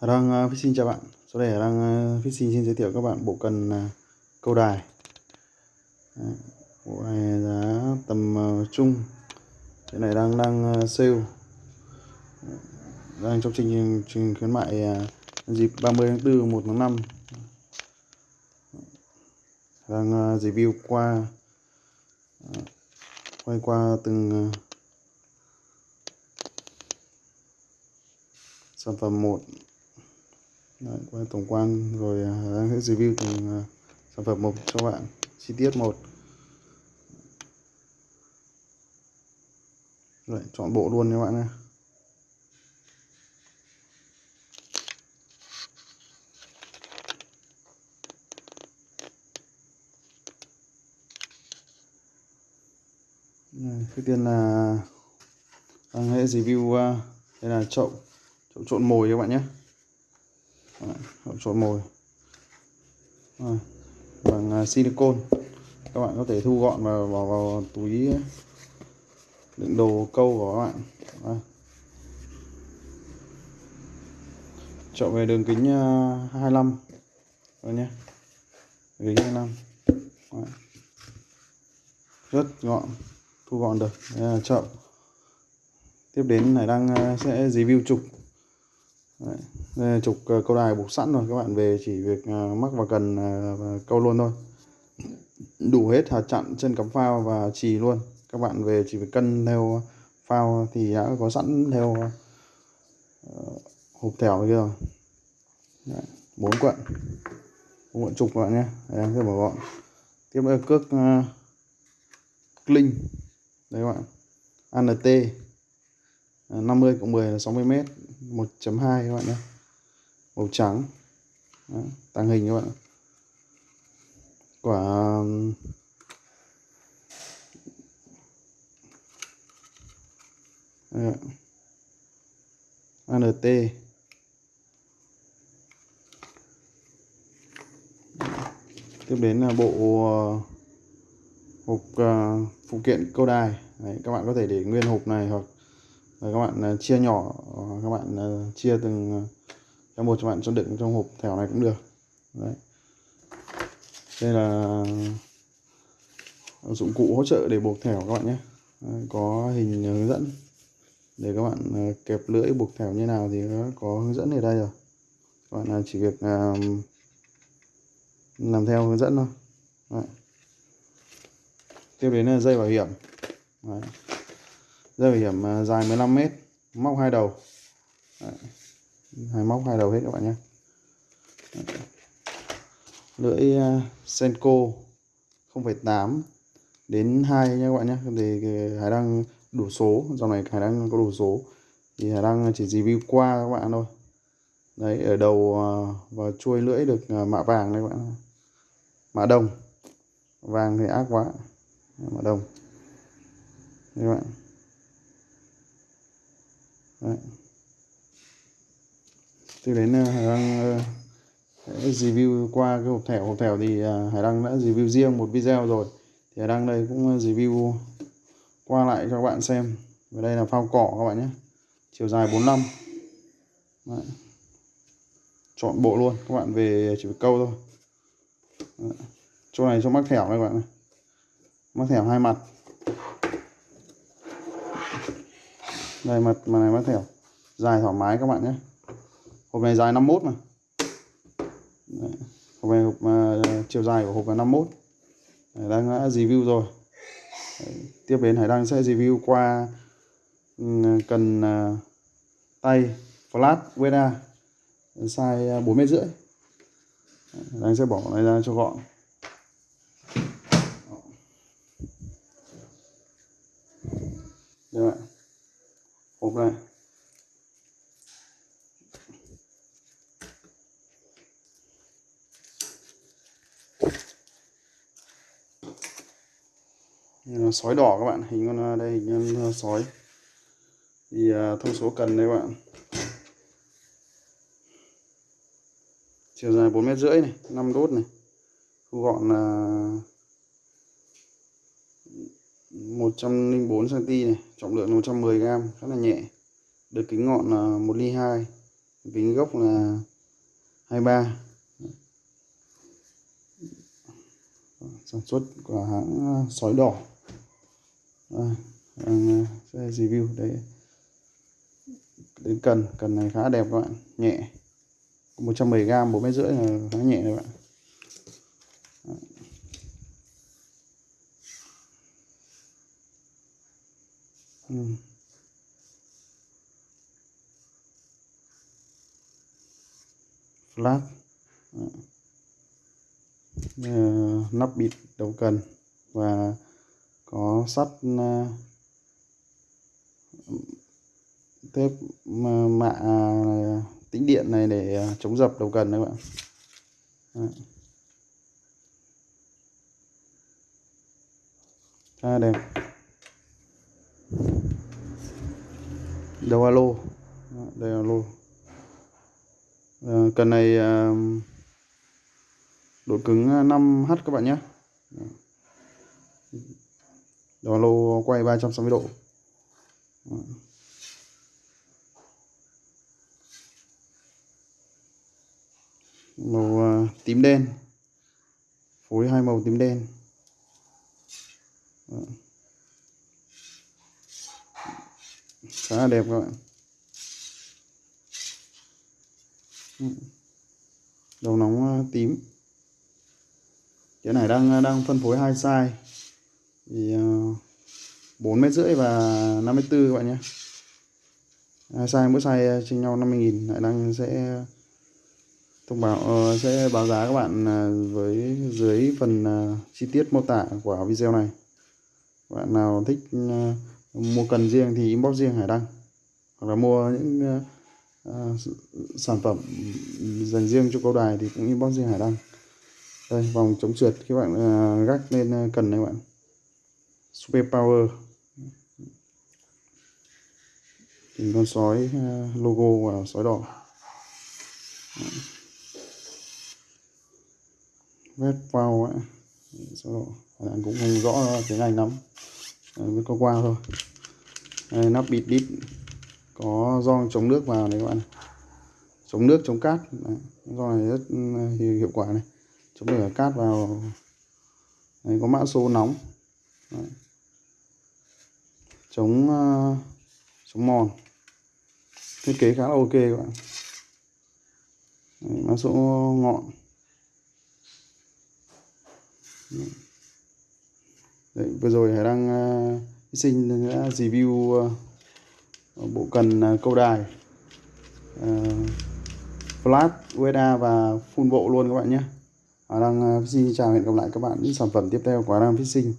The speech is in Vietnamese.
Rang ờ, uh, Fishing chào bạn. Sau đây Rang ờ, uh, Fishing xin giới thiệu các bạn bộ cần uh, ờ, câu đài. Đấy, bộ này giá tầm uh, trung. Cái này đang đang uh, sale. Đang trong trình trình khuyến mại uh, dịp 30 tháng 4 1 tháng 5. Đang uh, review qua uh, quay qua từng uh, sản phẩm một Đấy, quay tổng quan rồi à, đang sẽ review từng à, sản phẩm một cho bạn chi tiết một. Rồi chọn bộ luôn các bạn nha. Trước tiên là đang hệ review à, đây là chậu chậu trộn mồi các bạn nhé hộp sổ mồi. Bằng à, silicon các bạn có thể thu gọn và bỏ vào túi đựng đồ câu của các bạn. Chọn về đường kính à, 25 rồi nhé kính 25 Đấy. rất gọn. Thu gọn được. Chậm tiếp đến này đang à, sẽ review trục Đấy. Đây là trục ờ, câu đài buộc sẵn rồi. Các bạn về chỉ việc ờ, mắc vào cần ờ, câu luôn thôi. Đủ hết hạt chặn chân cắm phao và chì luôn. Các bạn về chỉ việc cân theo phao thì đã có sẵn theo hộp thẻo kia rồi. Bốn quận. Bốn quận trục các bạn nhé. Đấy, rất là gọn. Tiếp nữa cước uh, linh. Đây các bạn. ANT 50 cộng 10 là 60 m 1.2 các bạn nhé. Màu trắng. Đó, tăng hình các bạn quả Đấy. ANT tiếp đến là bộ hộp à, phụ kiện câu đài. Đấy, các bạn có thể để nguyên hộp này hoặc là các bạn ờ, chia nhỏ ờ, các bạn ờ, chia từng cho một cho bạn cho đựng trong hộp thẻo này cũng được. Đấy. đây là dụng cụ hỗ trợ để buộc thẻo các bạn nhé. Có hình hướng dẫn. Để các bạn kẹp lưỡi buộc thẻo như nào thì có hướng dẫn ở đây rồi. Các bạn chỉ việc làm theo hướng dẫn thôi. Đấy. Tiếp đến là dây bảo hiểm. Đấy rơi hiểm à, dài 15 mét móc hai đầu. Đấy. hai móc hai đầu hết các bạn nhé. Đấy. lưỡi à, Senko 0,8 đến 2 nha các bạn nhé. Thì Hải đăng đủ số. Dòng này Hải đăng có đủ số. Thì Hải đăng chỉ review qua các bạn thôi. Đấy ở đầu à, và chuôi lưỡi được mạ vàng đây các bạn mạ đồng. Vàng thì ác quá. Mã đồng. Các bạn. Đấy. từ đến ờ, Hải Đăng ờ, review qua cái hộp thẻ hộp thẻ thì ờ, Hải Đăng đã review riêng một video rồi. Thì Hải Đăng đây cũng review qua lại cho các bạn xem. Và đây là phao cỏ các bạn nhé. Chiều dài 45 Đấy. chọn bộ luôn. Các bạn về chỉ câu thôi. Đấy. chỗ này cho mắc thẻo này các bạn này mắc thẻo hai mặt. Đây mặt mà này mắc thẻo dài thoải mái các bạn nhé. Hộp này dài 51 mà. Đấy. hộp này hộp uh, chiều dài của hộp là 51 Đấy, đang đã review rồi. Đấy. tiếp đến Hải Đăng sẽ review qua ừ, cần uh, tay flat USA size à, 4 mét rưỡi. Đang sẽ bỏ này ra cho gọn đây bạn cục này. Sói đỏ các bạn, hình con à, đây, hình con à, sói. Thì à, thông số cần đây các bạn. Chiều dài bốn mét rưỡi này 5 đốt này. Thu gọn là 104 cm này trọng lượng 110 g rất là nhẹ. Được kính ngọn là 1 ly 2 kính gốc là 23 sản xuất của hãng à, sói đỏ. À, à, sẽ review đấy. Đến cần cần này khá đẹp các bạn nhẹ. 110g 4 mét rưỡi là khá nhẹ các bạn. Ừ. flat uh, ừ. ờ, nắp bịt đầu cần và có sắt ờ, uh, thép mạ à, tĩnh điện này để ờ, chống dập đầu cần các bạn Đấy. À, đẹp đầu alo. Đây alo. À, cần này ờ, à, độ cứng ờ, 5H các bạn nhé. Đầu alo quay 360 độ. Màu à, tím đen. Phối hai màu tím đen. Đó. Khá là đẹp các bạn. Ừ. Đầu nóng ờ, tím. Cái này đang ờ, đang phân phối hai size. Thì ờ, bốn mét rưỡi và 54 các bạn nhé. Hai size, mỗi size chênh nhau 50.000 lại đang sẽ thông báo sẽ báo giá các bạn với dưới phần chi tiết mô tả của video này. Bạn nào thích mua cần riêng thì inbox riêng Hải Đăng. Hoặc là mua những uh, sản phẩm dành riêng cho câu đài thì cũng inbox riêng Hải Đăng. Đây vòng chống trượt các bạn uh, gác lên ờ, cần này bạn. Super power. Hình con sói uh, logo và sói đỏ. Vét vào ấy sau đó bạn cũng không rõ tiếng Anh lắm mới có qua thôi. Đây, nắp bịt đít có gioăng chống nước vào này các bạn chống nước chống cát. Đấy. này rất ừ, hiệu quả này. Chống được cát vào. Đấy, có mã số nóng. Đấy. chống uh, chống mòn. Thiết kế khá là ok các bạn. Đấy, mã số ngọn. Đấy, vừa rồi Hải đang uh, à, sinh đã review uh, bộ cần uh, câu đài. Uh, flat USA và full bộ luôn các bạn nhé. Hải đang uh, xin chào hẹn gặp lại các bạn những sản phẩm tiếp theo của Adam Fishing.